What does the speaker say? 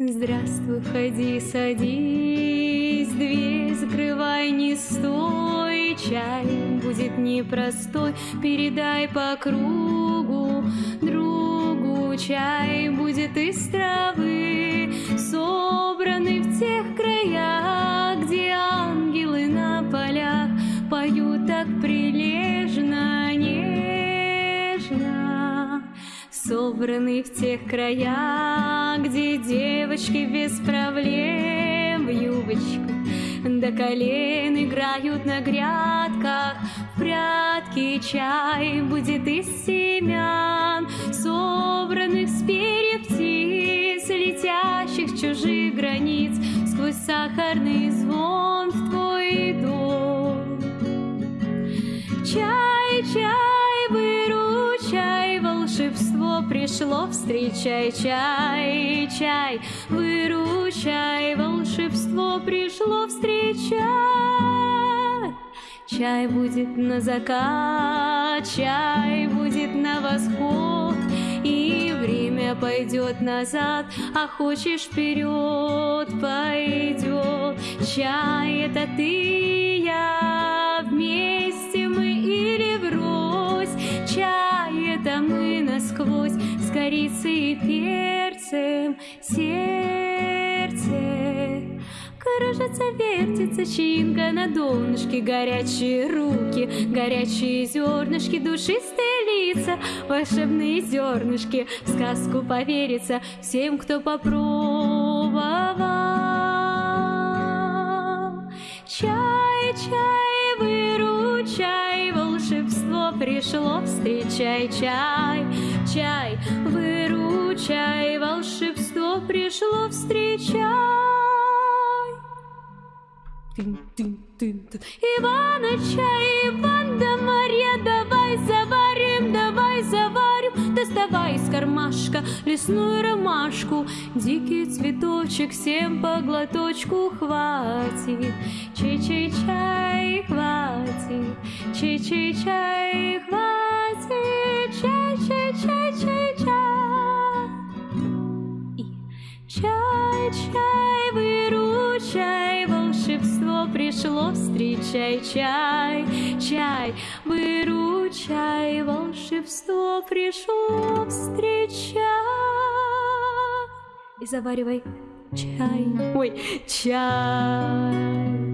Здравствуй, входи, садись, дверь закрывай, не стой, чай будет непростой, передай по кругу другу, чай будет из травы, собранный в тех краях, где девочки без проблем в юбочку до колен играют на грядках. В прятки чай будет из семян, собранных с перьев птиц, летящих чужих границ, сквозь сахарный пришло, встречай, чай, чай, выручай, волшебство пришло, встречай. Чай будет на закат, чай будет на восход, И время пойдет назад, а хочешь вперед пойдет. Чай это ты насквозь, с корицей и перцем, сердце. Кружится, вертится чинка на донышке Горячие руки, горячие зернышки Душистые лица, волшебные зернышки. В сказку поверится всем, кто попробовал. Чай, чай, выручай, волшебство пришло Встречай чай, чай, выручай, волшебство пришло Встречай. Иваныча, Иван да Марья, давай заварим, давай заварим, доставай из кармашка лесную ромашку, дикий цветочек всем по глоточку хватит, чай-чай-чай хватит, чай-чай-чай пришло, встречай чай, чай, выручай, волшебство пришло, встречай. И заваривай чай, ой, чай.